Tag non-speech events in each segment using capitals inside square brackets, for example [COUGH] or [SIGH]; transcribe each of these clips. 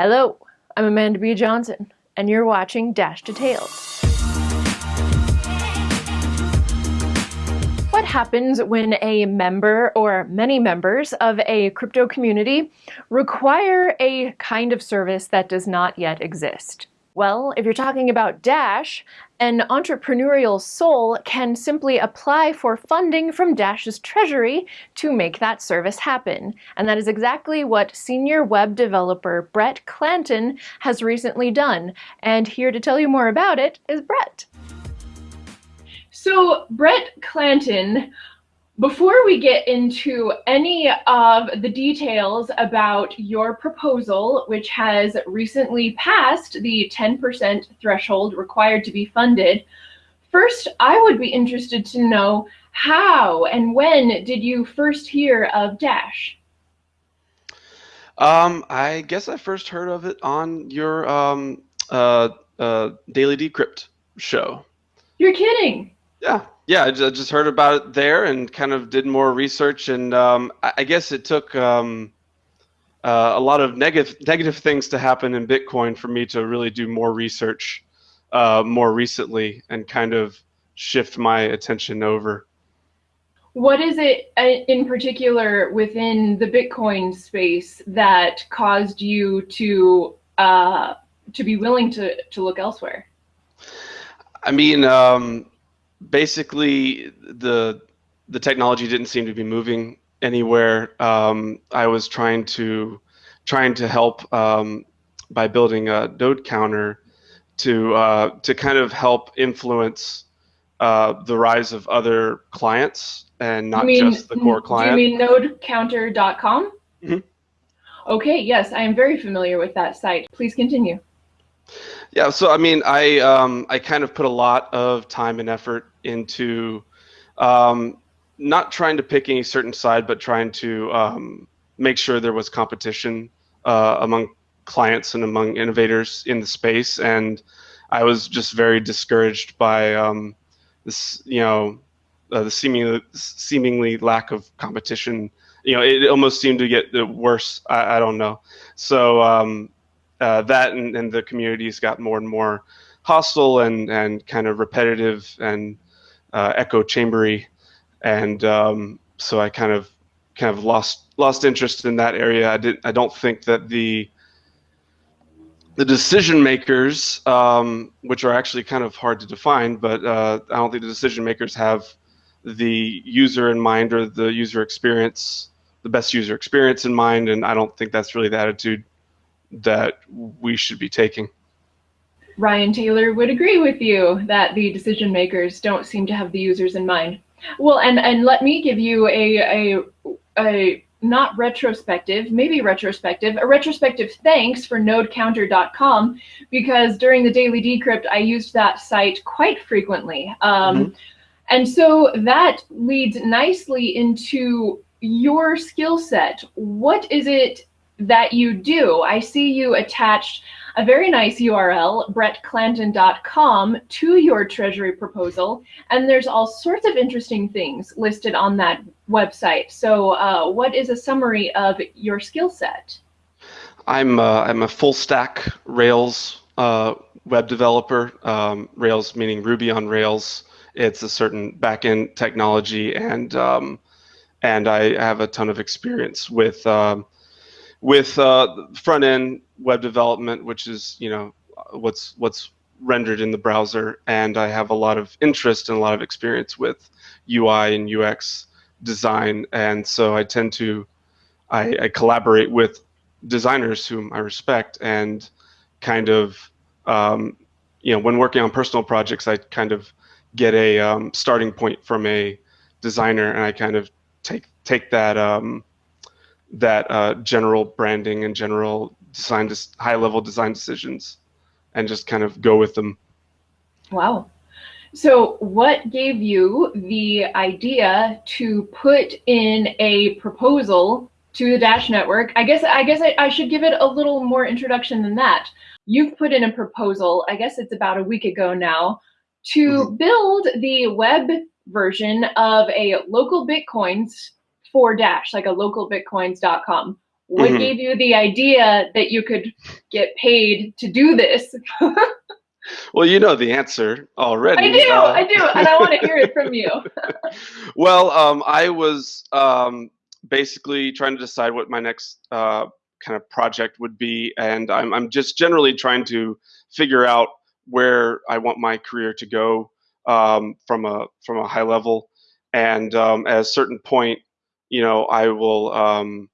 Hello, I'm Amanda B. Johnson, and you're watching Dash Detailed. What happens when a member or many members of a crypto community require a kind of service that does not yet exist? Well, if you're talking about Dash, an entrepreneurial soul can simply apply for funding from Dash's treasury to make that service happen. And that is exactly what senior web developer Brett Clanton has recently done. And here to tell you more about it is Brett. So Brett Clanton before we get into any of the details about your proposal, which has recently passed the 10% threshold required to be funded, first I would be interested to know how and when did you first hear of Dash? Um, I guess I first heard of it on your um, uh, uh, Daily Decrypt show. You're kidding. Yeah, yeah, I just heard about it there and kind of did more research, and um, I guess it took um, uh, a lot of negative negative things to happen in Bitcoin for me to really do more research uh, more recently and kind of shift my attention over. What is it uh, in particular within the Bitcoin space that caused you to uh, to be willing to to look elsewhere? I mean. Um, basically the the technology didn't seem to be moving anywhere. Um, I was trying to trying to help um, by building a node counter to uh, to kind of help influence uh, the rise of other clients and not mean, just the core client. Do you mean nodecounter.com? Mm-hmm. Okay, yes, I am very familiar with that site. Please continue. Yeah, so I mean, I um, I kind of put a lot of time and effort into um, not trying to pick any certain side, but trying to um, make sure there was competition uh, among clients and among innovators in the space. And I was just very discouraged by um, this, you know, uh, the seemingly seemingly lack of competition. You know, it almost seemed to get worse. I, I don't know. So um, uh, that and, and, the communities got more and more hostile and and kind of repetitive and uh, echo chambery, and um, so I kind of kind of lost lost interest in that area. I did I don't think that the the decision makers, um, which are actually kind of hard to define, but uh, I don't think the decision makers have the user in mind or the user experience, the best user experience in mind, and I don't think that's really the attitude that we should be taking. Ryan Taylor would agree with you that the decision makers don't seem to have the users in mind. Well, and, and let me give you a, a, a not retrospective, maybe retrospective, a retrospective thanks for nodecounter.com because during the daily decrypt, I used that site quite frequently. Um, mm -hmm. And so that leads nicely into your skill set. What is it that you do. I see you attached a very nice URL, brettclanton.com, to your Treasury proposal, and there's all sorts of interesting things listed on that website. So uh, what is a summary of your skill set? I'm, uh, I'm a full stack Rails uh, web developer, um, Rails meaning Ruby on Rails. It's a certain backend technology, and um, and I have a ton of experience with um, with uh, front end web development, which is you know what's what's rendered in the browser, and I have a lot of interest and a lot of experience with UI and UX design, and so I tend to I, I collaborate with designers whom I respect, and kind of um, you know when working on personal projects, I kind of get a um, starting point from a designer, and I kind of take take that um, that uh, general branding and general design, high level design decisions, and just kind of go with them. Wow. So, what gave you the idea to put in a proposal to the Dash Network? I guess I guess I, I should give it a little more introduction than that. You've put in a proposal. I guess it's about a week ago now to mm -hmm. build the web version of a local bitcoins for Dash, like a local localbitcoins.com. What mm-hmm. gave you the idea that you could get paid to do this? [LAUGHS] well, you know the answer already. I do, uh, I do, and I want to hear it from you. [LAUGHS] [LAUGHS] well, um, I was um, basically trying to decide what my next uh, kind of project would be, and I'm, I'm just generally trying to figure out where I want my career to go um, from a from a high level, and um, at a certain point, you know, I will. Um,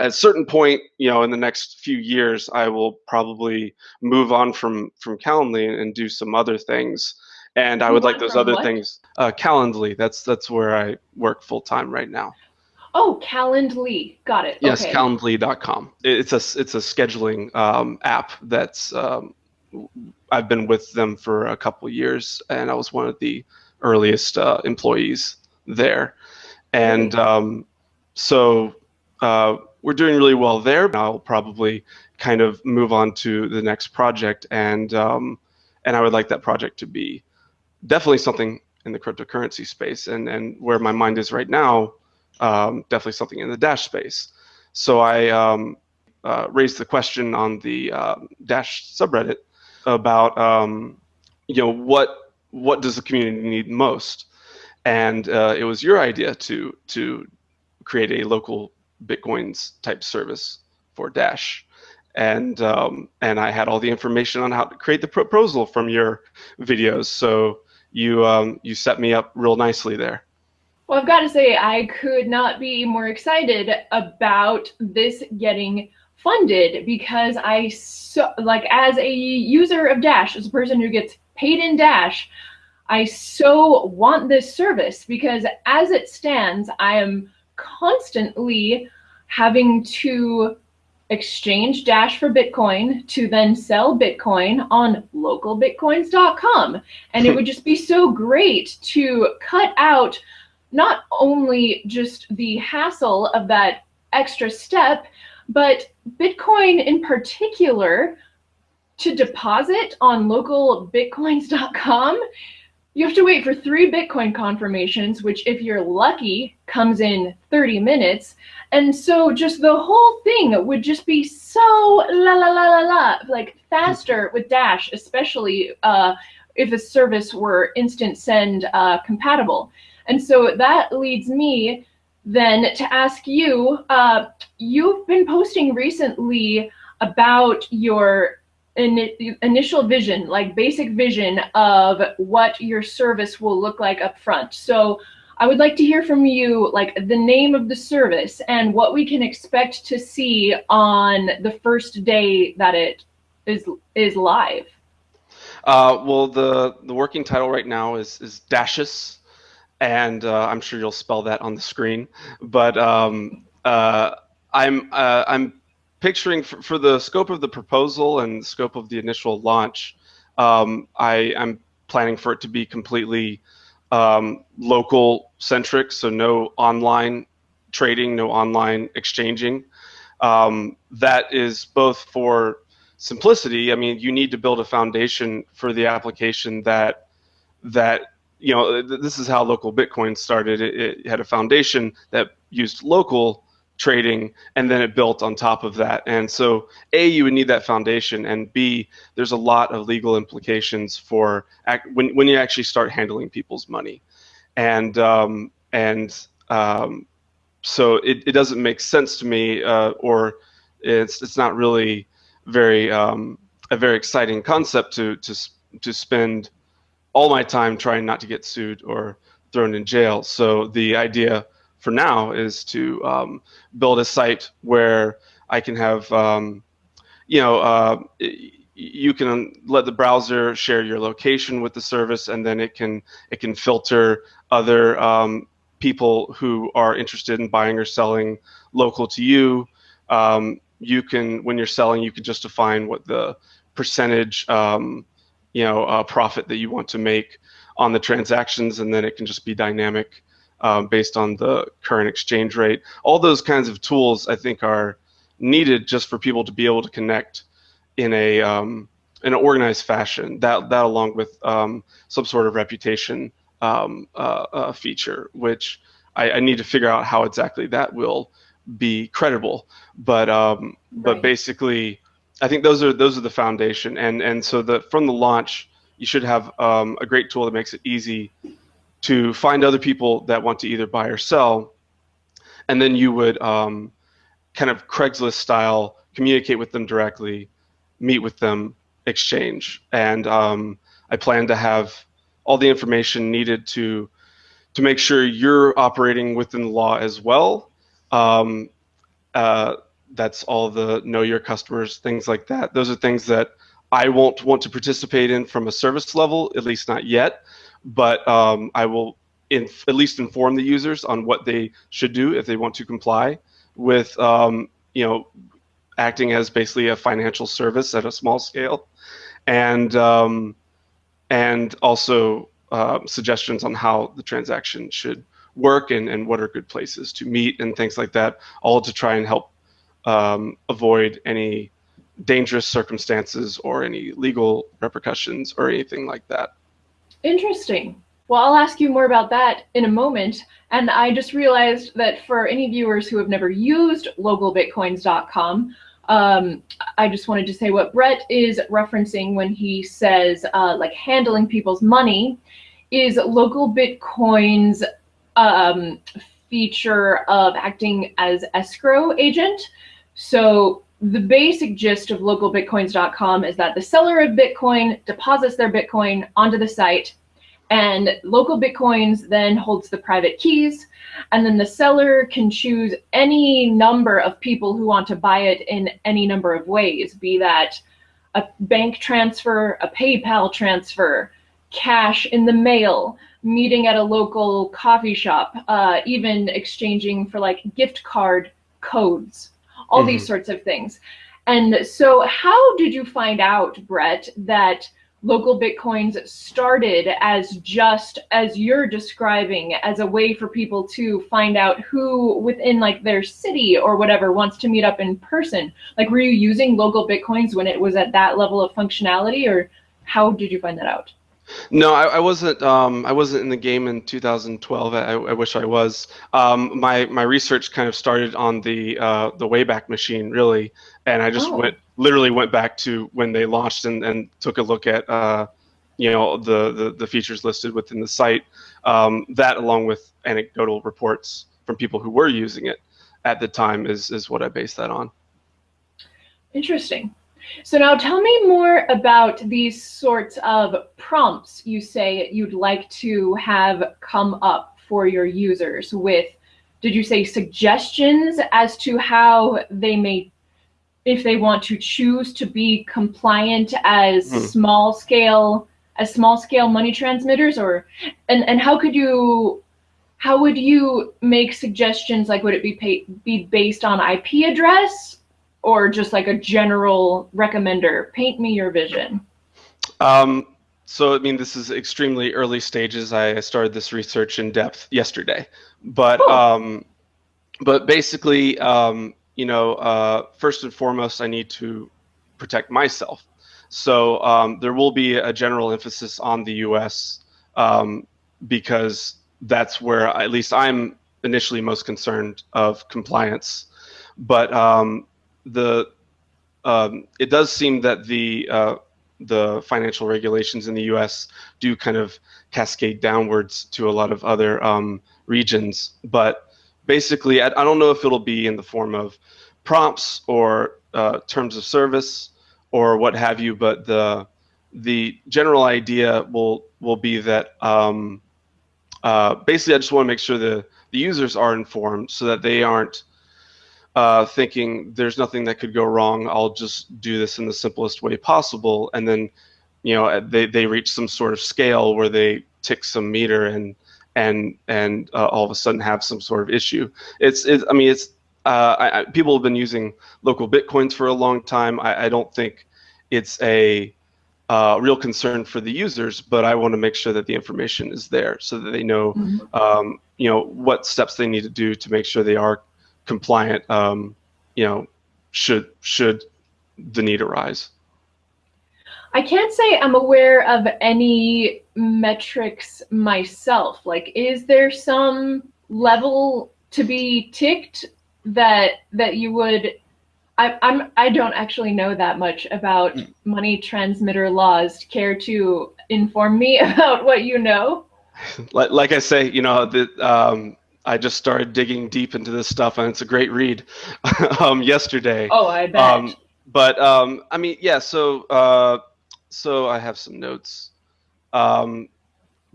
at a certain point, you know, in the next few years, I will probably move on from from Calendly and, and do some other things. And I would like those other what? things. Uh, Calendly, that's that's where I work full time right now. Oh, Calendly, got it. Yes, okay. Calendly.com. It's a it's a scheduling um, app that's um, I've been with them for a couple years, and I was one of the earliest uh, employees there, and um, so uh, we're doing really well there. I'll probably kind of move on to the next project, and um, and I would like that project to be definitely something in the cryptocurrency space, and and where my mind is right now, um, definitely something in the Dash space. So I um, uh, raised the question on the uh, Dash subreddit about um, you know what what does the community need most, and uh, it was your idea to to create a local bitcoins type service for Dash, and um, and I had all the information on how to create the proposal from your videos. So you um, you set me up real nicely there. Well, I've got to say, I could not be more excited about this getting funded because I so like as a user of Dash, as a person who gets paid in Dash, I so want this service because as it stands, I am constantly having to exchange Dash for Bitcoin to then sell Bitcoin on localbitcoins.com. And it would just be so great to cut out not only just the hassle of that extra step, but Bitcoin in particular, to deposit on localbitcoins.com, you have to wait for three Bitcoin confirmations, which if you're lucky, comes in 30 minutes. And so just the whole thing would just be so la la la la la, like faster with Dash, especially uh, if a service were InstantSend uh, compatible. And so that leads me then to ask you, uh, you've been posting recently about your in, initial vision, like basic vision of what your service will look like up front. So I would like to hear from you, like the name of the service and what we can expect to see on the first day that it is is live. Uh, well, the the working title right now is is Dashus, and uh, I'm sure you'll spell that on the screen. But um, uh, I'm uh, I'm picturing for, for, the scope of the proposal and the scope of the initial launch. Um, I am planning for it to be completely um, local centric, so no online trading, no online exchanging. Um, that is both for simplicity. I mean, you need to build a foundation for the application that that you know, this is how local Bitcoin started. It, it, had a foundation that used local trading, and then it built on top of that. And so, A, you would need that foundation, and B, there's a lot of legal implications for when, when you actually start handling people's money. And, um, and um, so it, it doesn't make sense to me, uh, or it's, it's not really very um, a very exciting concept to, to, to spend – all my time trying not to get sued or thrown in jail. So the idea for now is to um, build a site where I can have, um, you know, uh, you can let the browser share your location with the service, and then it can it can filter other um, people who are interested in buying or selling local to you. Um, you can, when you're selling, you can just define what the percentage um, you know uh, profit that you want to make on the transactions, and then it can just be dynamic um, based on the current exchange rate. All those kinds of tools, I think, are needed just for people to be able to connect in a um, in an organized fashion. That that along with um, some sort of reputation um, uh, uh, feature, which I, I, need to figure out how exactly that will be credible. But um, right. but basically, I think those are those are the foundation. And and so the from the launch, you should have um, a great tool that makes it easy to find other people that want to either buy or sell, and then you would um, kind of Craigslist style communicate with them directly, meet with them, exchange, and um, I plan to have all the information needed to to make sure you're operating within the law as well. Um, uh, that's all the know your customers, things like that. Those are things that I won't want to participate in from a service level, at least not yet. But um, I will at least inform the users on what they should do if they want to comply with, um, you know, acting as basically a financial service at a small scale, and um, and also uh, suggestions on how the transaction should work and, and what are good places to meet and things like that, all to try and help um, avoid any dangerous circumstances or any legal repercussions or anything like that. Interesting. Well, I'll ask you more about that in a moment. And I just realized that for any viewers who have never used localbitcoins.com, um, I just wanted to say what Brett is referencing when he says uh, like handling people's money is local Bitcoin's um, feature of acting as escrow agent. So the basic gist of localbitcoins.com is that the seller of Bitcoin deposits their Bitcoin onto the site and local Bitcoins then holds the private keys and then the seller can choose any number of people who want to buy it in any number of ways, be that a bank transfer, a PayPal transfer, cash in the mail, meeting at a local coffee shop, uh, even exchanging for like gift card codes, all mm-hmm. these sorts of things. And so, how did you find out, Brett, that local bitcoins started as just as you're describing as a way for people to find out who within like their city or whatever wants to meet up in person like were you using local bitcoins when it was at that level of functionality or how did you find that out no, I, I wasn't. Um, I wasn't in the game in 2012. I, I wish I was. Um, my my research kind of started on the uh, the Wayback Machine, really, and I just oh. went literally went back to when they launched and, and took a look at uh, you know the, the, the features listed within the site. Um, that, along with anecdotal reports from people who were using it at the time, is is what I base that on. Interesting. So now tell me more about these sorts of prompts you say you'd like to have come up for your users with, did you say suggestions as to how they may, if they want to choose to be compliant as mm. small scale, as small scale money transmitters or, and, and how could you, how would you make suggestions? Like, would it be be based on IP address or just like a general recommender? Paint me your vision. Um, so, I mean, this is extremely early stages. I started this research in depth yesterday, but cool. um, but basically, um, you know, uh, first and foremost, I need to protect myself. So um, there will be a general emphasis on the U.S. Um, because that's where at least I'm initially most concerned of compliance. But um, the um, it does seem that the uh, the financial regulations in the U.S. do kind of cascade downwards to a lot of other um, regions. But basically, I, I, don't know if it'll be in the form of prompts or uh, terms of service or what have you. But the the general idea will will be that um, uh, basically, I just want to make sure the the users are informed so that they aren't uh, thinking there's nothing that could go wrong. I'll just do this in the simplest way possible, and then you know they they reach some sort of scale where they tick some meter and and and uh, all of a sudden have some sort of issue. It's, it's I mean it's uh, I, I, people have been using local bitcoins for a long time. I, I don't think it's a uh, real concern for the users, but I want to make sure that the information is there so that they know, mm-hmm. um, you know, what steps they need to do to make sure they are compliant, um, you know, should should the need arise. I can't say I'm aware of any metrics myself. Like, is there some level to be ticked that that you would I, I'm I don't actually know that much about mm. money transmitter laws. Care to inform me [LAUGHS] about what you know? Like, like I say, you know, the, um, I just started digging deep into this stuff, and it's a great read. [LAUGHS] um, yesterday. Oh, I bet. Um, but um, I mean, yeah. So, uh, so I have some notes. Um,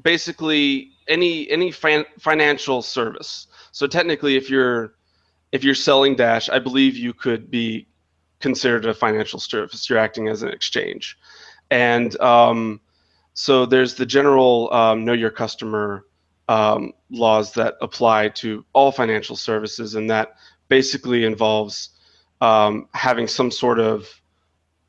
basically, any any fin- financial service. So technically, if you're if you're selling Dash, I believe you could be considered a financial service. You're acting as an exchange, and um, so there's the general um, know your customer um, laws that apply to all financial services, and that basically involves um, having some sort of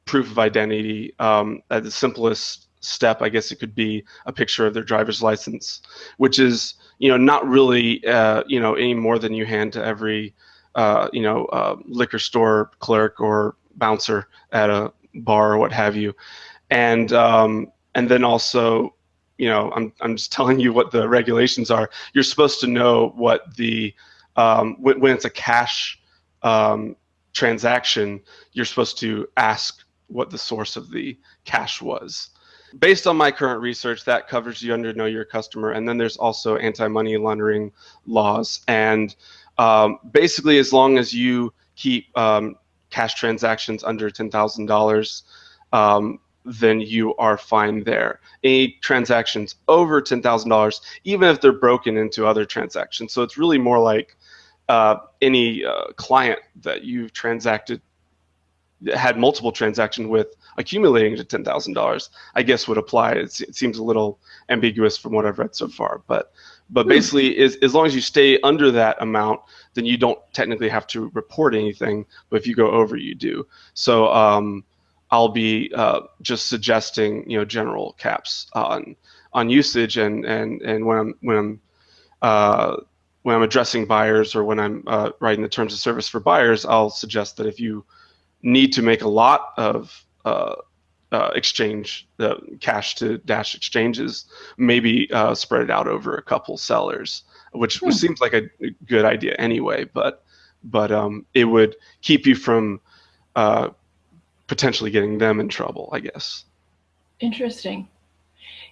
proof of identity. Um, at the simplest step, I guess it could be a picture of their driver's license, which is you know not really uh, you know any more than you hand to every uh, you know uh, liquor store clerk or bouncer at a bar or what have you, and um, and then also you know, I'm, I'm just [LAUGHS] telling you what the regulations are. You're supposed to know what the, um, when, when, it's a cash um, transaction, you're supposed to ask what the source of the cash was. Based on my current research, that covers you under Know Your Customer. And then there's also anti money laundering laws. And um, basically, as long as you keep um, cash transactions under $10,000, um, then you are fine there. Any transactions over $10,000, even if they're broken into other transactions. So it's really more like uh, any uh, client that you've transacted, had multiple transactions with accumulating to $10,000, I guess would apply. It's, it seems a little ambiguous from what I've read so far, but but hmm. basically, is, as long as you stay under that amount, then you don't technically have to report anything. But if you go over, you do. So um, I'll be uh, just suggesting you know general caps on on usage and and and when I'm when I'm uh, when I'm addressing buyers or when I'm uh, writing the terms of service for buyers, I'll suggest that if you need to make a lot of uh, uh, exchange the cash to dash exchanges, maybe uh, spread it out over a couple sellers, which, which hmm. seems like a good idea anyway. But but um, it would keep you from uh, potentially getting them in trouble, I guess. Interesting.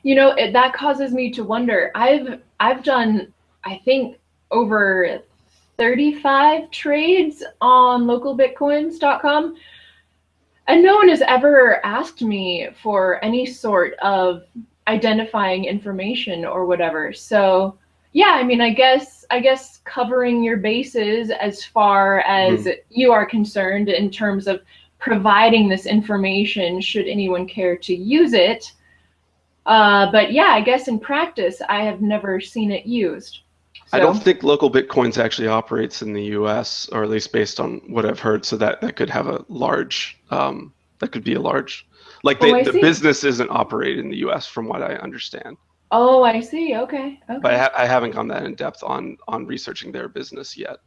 You know, it, that causes me to wonder. I've I've done I think over 35 trades on localbitcoins.com and no one has ever asked me for any sort of identifying information or whatever. So, yeah, I mean, I guess I guess covering your bases as far as mm. you are concerned in terms of providing this information should anyone care to use it. Uh, but yeah, I guess in practice, I have never seen it used. So. I don't think local bitcoins actually operates in the U.S. or at least based on what I've heard. So that that could have a large, um, that could be a large, like they, oh, the business isn't operated in the U.S. from what I understand. Oh, I see. Okay. okay. But I, ha- I haven't gone that in depth on on researching their business yet.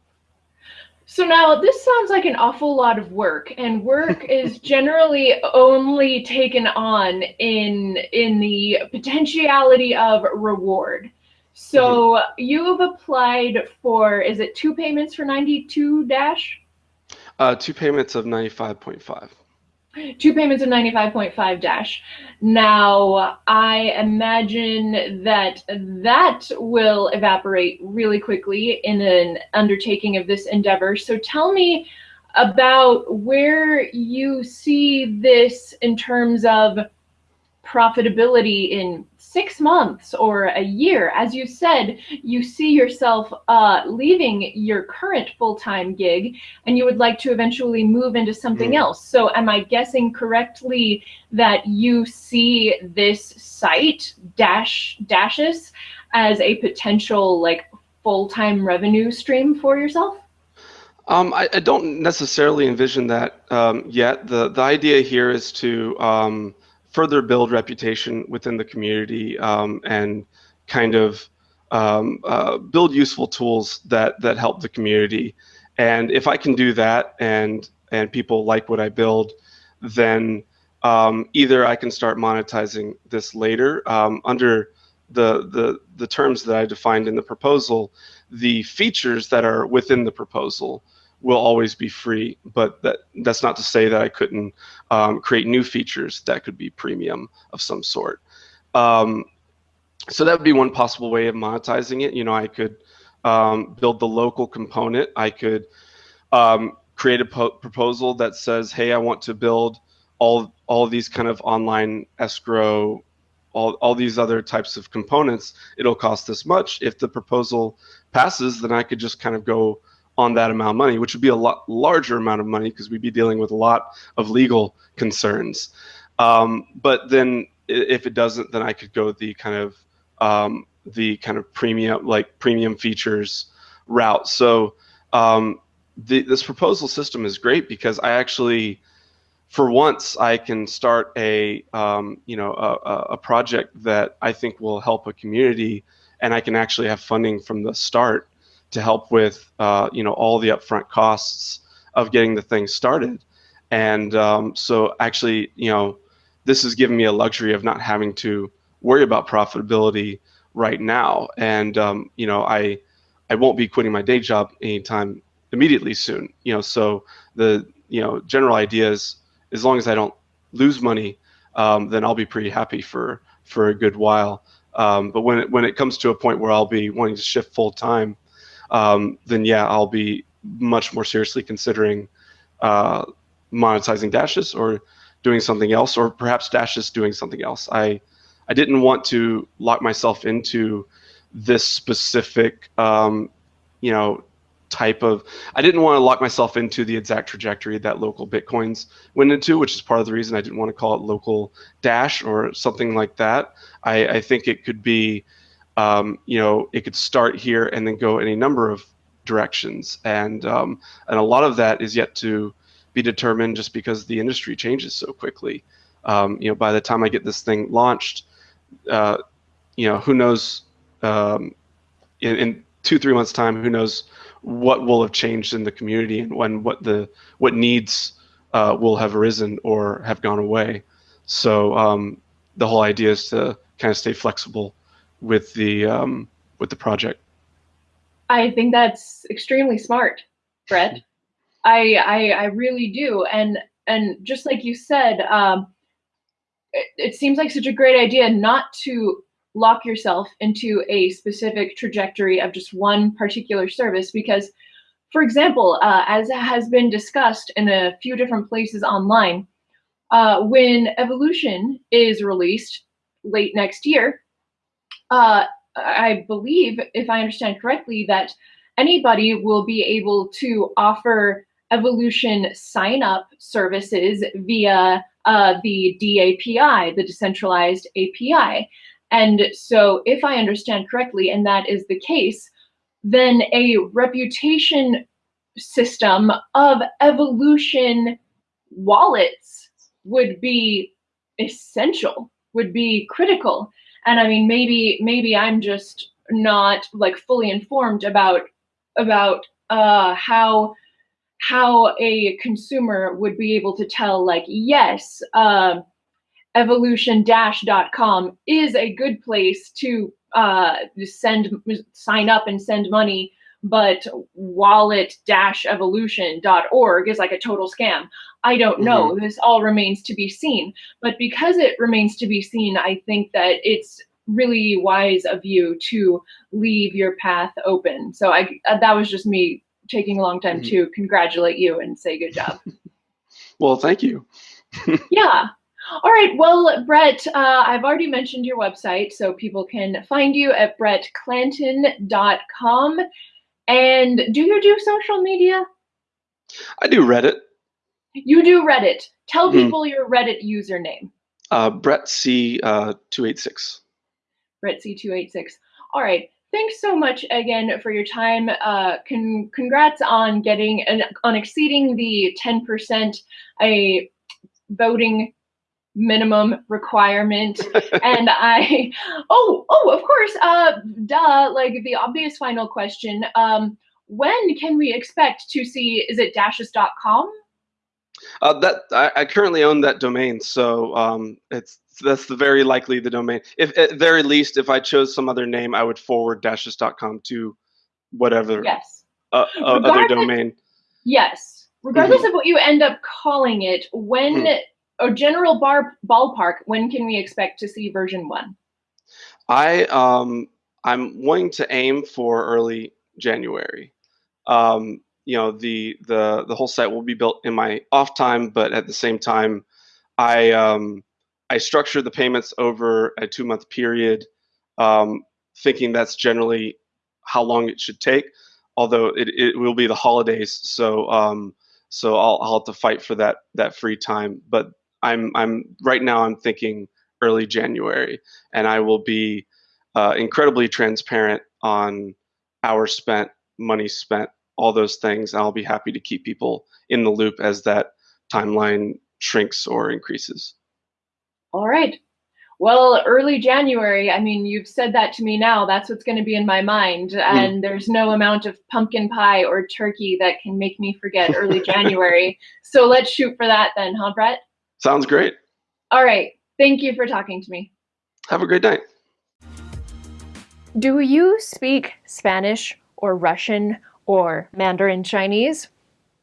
So now this sounds like an awful lot of work, and work [LAUGHS] is generally only taken on in in the potentiality of reward. So mm-hmm. you have applied for is it two payments for ninety two dash? Uh, two payments of ninety five point five two payments of 95.5 dash. Now, I imagine that that will evaporate really quickly in an undertaking of this endeavor. So tell me about where you see this in terms of profitability in six months or a year. As you said, you see yourself uh, leaving your current full time gig and you would like to eventually move into something mm. else. So, am I guessing correctly that you see this site, Dash Dashes, as a potential like full time revenue stream for yourself? Um, I, I, don't necessarily envision that um, yet. The the idea here is to um, further build reputation within the community um, and kind of um, uh, build useful tools that that help the community. And if I can do that, and and people like what I build, then um, either I can start monetizing this later um, under the the the terms that I defined in the proposal. The features that are within the proposal will always be free. But that that's not to say that I couldn't um, create new features that could be premium of some sort. Um, so that would be one possible way of monetizing it. You know, I could um, build the local component. I could um, create a proposal that says, "Hey, I want to build all all these kind of online escrow, all all these other types of components. It'll cost this much." If the proposal passes, then I could just kind of go on that amount of money, which would be a lot larger amount of money because we'd be dealing with a lot of legal concerns. Um, but then if it doesn't, then I could go the kind of um, the kind of premium like premium features route. So um, the, this proposal system is great because I actually, for once, I can start a um, you know a, a project that I think will help a community, and I can actually have funding from the start to help with uh, you know all the upfront costs of getting the thing started. And um, so actually, you know, this has given me a luxury of not having to worry about profitability right now. And um, you know, I I won't be quitting my day job anytime immediately soon. You know, so the you know general idea is as long as I don't lose money, um, then I'll be pretty happy for for a good while. Um, but when it, when it comes to a point where I'll be wanting to shift full time, um, then yeah, I'll be much more seriously considering uh, monetizing dashes or doing something else, or perhaps dashes doing something else. I I didn't want to lock myself into this specific, um, you know, type of. I didn't want to lock myself into the exact trajectory that local bitcoins went into, which is part of the reason I didn't want to call it local dash or something like that. I, I think it could be, um, you know, it could start here and then go any number of directions, and um, and a lot of that is yet to be determined just because the industry changes so quickly. Um, you know, by the time I get this thing launched, uh, you know, who knows um, in, in, two, three months time, who knows what will have changed in the community and when what the what needs uh, will have arisen or have gone away. So um, the whole idea is to kind of stay flexible with the um, with the project. I think that's extremely smart, Brett. I, I I really do, and and just like you said, um, it, it seems like such a great idea not to lock yourself into a specific trajectory of just one particular service because for example uh, as has been discussed in a few different places online uh, when evolution is released late next year uh, i believe if i understand correctly that anybody will be able to offer evolution sign up services via uh, the DAPI, the decentralized API. And so, if I understand correctly, and that is the case, then a reputation system of evolution wallets would be essential, would be critical. And I mean, maybe maybe I'm just not like fully informed about about uh, how how a consumer would be able to tell like yes uh, evolution-com is a good place to uh, send sign up and send money but wallet-evolution.org is like a total scam i don't know mm-hmm. this all remains to be seen but because it remains to be seen i think that it's really wise of you to leave your path open so i uh, that was just me taking a long time mm-hmm. to congratulate you and say good job. [LAUGHS] well, thank you. [LAUGHS] yeah. All right. Well, Brett, uh, I've already mentioned your website, so people can find you at brettclanton.com. And do you do social media? I do Reddit. You do Reddit. Tell mm-hmm. people your Reddit username. Uh, Brett C uh, two eight six. Brett C two eight six. All right thanks so much again for your time. Uh, con- congrats on getting an, on exceeding the 10% a voting minimum requirement [LAUGHS] and i oh oh of course uh duh like the obvious final question um when can we expect to see is it dashes.com uh, that I, I, currently own that domain, so um, it's that's the very likely the domain. If at very least, if I chose some other name, I would forward dashes.com to whatever yes uh, uh, other domain. Yes. Regardless mm-hmm. of what you end up calling it, when mm. A general bar ballpark, when can we expect to see version one? I um I'm wanting to aim for early January. Um, you know, the the the whole site will be built in my off time, but at the same time, I um I structure the payments over a two month period, um, thinking that's generally how long it should take. Although it, it will be the holidays, so um, so I'll, I'll have to fight for that that free time. But I'm I'm right now I'm thinking early January, and I will be uh, incredibly transparent on hours spent, money spent, all those things. I'll be happy to keep people in the loop as that timeline shrinks or increases. All right. Well, early January, I mean, you've said that to me now. That's what's going to be in my mind. Mm. And there's no amount of pumpkin pie or turkey that can make me forget early [LAUGHS] January. So let's shoot for that then, huh, Brett? Sounds great. All right. Thank you for talking to me. Have a great night. Do you speak Spanish or Russian or Mandarin Chinese?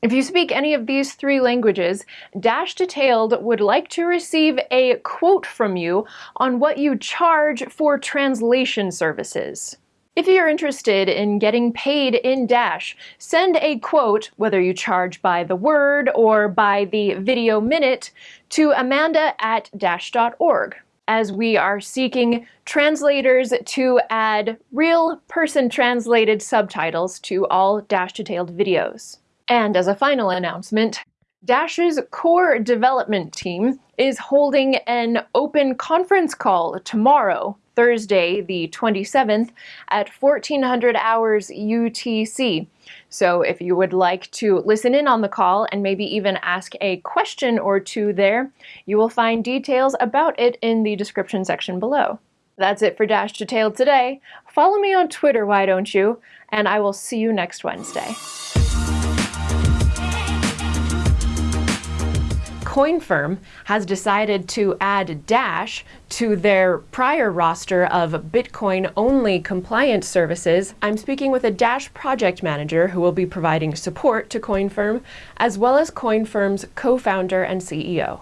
If you speak any of these three languages, Dash Detailed would like to receive a quote from you on what you charge for translation services. If you're interested in getting paid in Dash, send a quote, whether you charge by the word or by the video minute, to amanda at dash.org as we are seeking translators to add real person translated subtitles to all Dash Detailed videos. And as a final announcement, Dash's core development team is holding an open conference call tomorrow, Thursday, the 27th, at 1400 hours UTC. So if you would like to listen in on the call and maybe even ask a question or two there, you will find details about it in the description section below. That's it for Dash Detailed today. Follow me on Twitter, why don't you? And I will see you next Wednesday. CoinFirm has decided to add Dash to their prior roster of Bitcoin only compliance services. I'm speaking with a Dash project manager who will be providing support to CoinFirm, as well as CoinFirm's co founder and CEO.